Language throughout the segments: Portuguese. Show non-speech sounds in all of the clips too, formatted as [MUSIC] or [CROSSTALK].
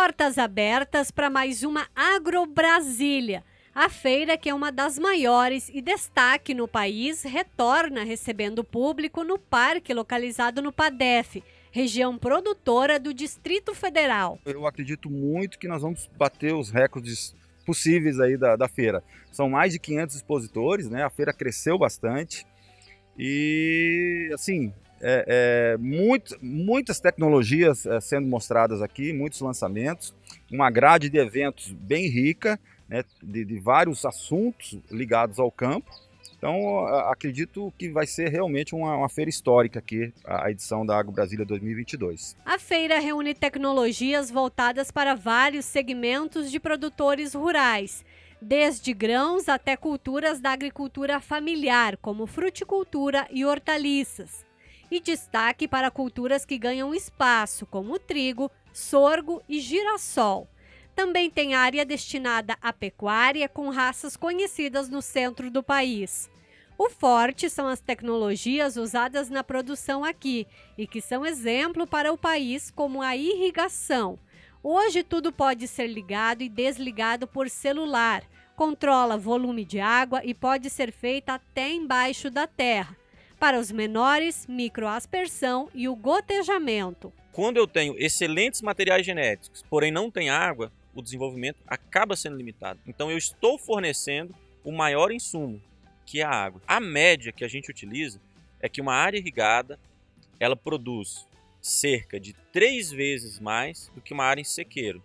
Portas abertas para mais uma Agrobrasília. A feira, que é uma das maiores e destaque no país, retorna recebendo público no parque localizado no PADEF, região produtora do Distrito Federal. Eu acredito muito que nós vamos bater os recordes possíveis aí da, da feira. São mais de 500 expositores, né? A feira cresceu bastante e, assim, é, é, muito, muitas tecnologias é, sendo mostradas aqui, muitos lançamentos, uma grade de eventos bem rica, né, de, de vários assuntos ligados ao campo. Então, acredito que vai ser realmente uma, uma, feira histórica aqui, a edição da Agro Brasília 2022. A feira reúne tecnologias voltadas para vários segmentos de produtores rurais, desde grãos até culturas da agricultura familiar, como fruticultura e hortaliças. E destaque para culturas que ganham espaço, como trigo, sorgo e girassol. Também tem área destinada à pecuária com raças conhecidas no centro do país. O forte são as tecnologias usadas na produção aqui e que são exemplo para o país, como a irrigação. Hoje tudo pode ser ligado e desligado por celular, controla volume de água e pode ser feita até embaixo da terra. Para os menores, microaspersão e o gotejamento. Quando eu tenho excelentes materiais genéticos, porém não tem água, o desenvolvimento acaba sendo limitado. Então eu estou fornecendo o maior insumo, que é a água. A média que a gente utiliza é que uma área irrigada ela produz cerca de três vezes mais do que uma área em sequeiro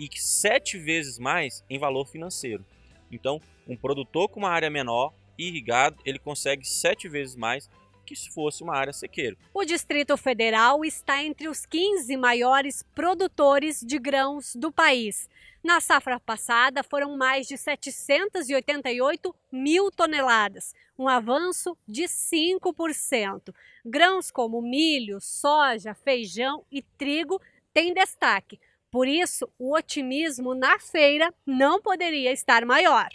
e sete vezes mais em valor financeiro. Então, um produtor com uma área menor irrigado, ele consegue sete vezes mais que se fosse uma área sequeira. O Distrito Federal está entre os 15 maiores produtores de grãos do país. Na safra passada, foram mais de 788 mil toneladas, um avanço de 5%. Grãos como milho, soja, feijão e trigo têm destaque. Por isso, o otimismo na feira não poderia estar maior.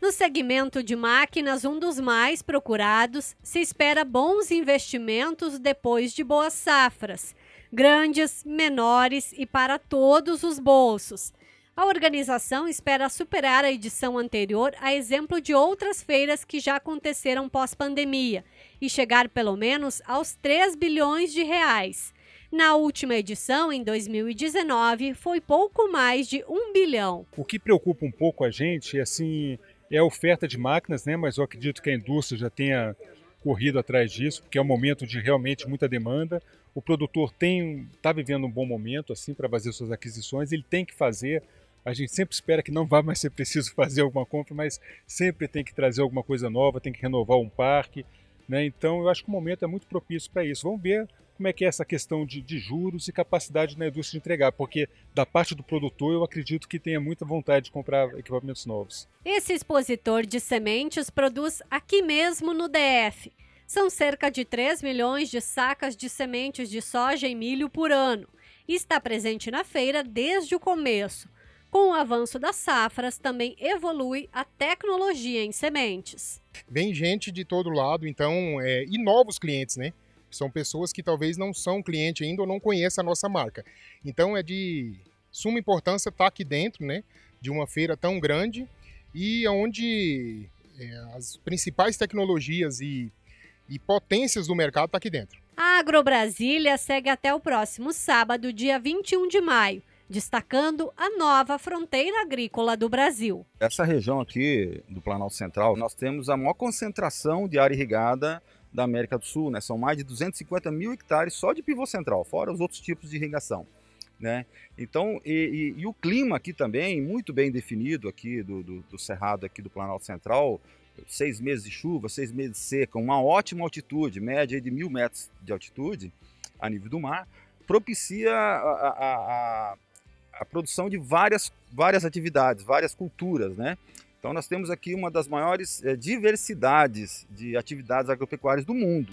No segmento de máquinas, um dos mais procurados, se espera bons investimentos depois de boas safras, grandes, menores e para todos os bolsos. A organização espera superar a edição anterior, a exemplo de outras feiras que já aconteceram pós-pandemia, e chegar pelo menos aos 3 bilhões de reais. Na última edição, em 2019, foi pouco mais de 1 bilhão. O que preocupa um pouco a gente é assim, é a oferta de máquinas, né? mas eu acredito que a indústria já tenha corrido atrás disso, porque é um momento de realmente muita demanda. O produtor tem está vivendo um bom momento assim para fazer suas aquisições, ele tem que fazer. A gente sempre espera que não vá mais ser preciso [LAUGHS] fazer alguma compra, mas sempre tem que trazer alguma coisa nova, tem que renovar um parque. Né? Então eu acho que o momento é muito propício para isso. Vamos ver como é que é essa questão de, de, juros e capacidade na indústria de entregar, porque da parte do produtor eu acredito que tenha muita vontade de comprar equipamentos novos. Esse expositor de sementes produz aqui mesmo no DF. São cerca de 3 milhões de sacas de sementes de soja e milho por ano e está presente na feira desde o começo. Com o avanço das safras, também evolui a tecnologia em sementes. Vem gente de todo lado, então, é, e novos clientes, né? São pessoas que talvez não são cliente ainda ou não conhecem a nossa marca. Então é de suma importância estar aqui dentro, né, de uma feira tão grande e onde é, as principais tecnologias e, e potências do mercado estão tá aqui dentro. A Agrobrasília segue até o próximo sábado, dia 21 de maio, destacando a nova fronteira agrícola do Brasil. Essa região aqui do Planalto Central, nós temos a maior concentração de área irrigada da América do Sul, né? São mais de 250 mil hectares só de pivô central, fora os outros tipos de irrigação. Né? Então, e, e, e o clima aqui também, muito bem definido aqui do, do, do, Cerrado aqui do Planalto Central, seis meses de chuva, seis meses de seca, uma ótima altitude, média de mil metros de altitude a nível do mar, propicia a, a, a, a produção de várias, várias atividades, várias culturas, né? Então nós temos aqui uma das maiores é, diversidades de atividades agropecuárias do mundo.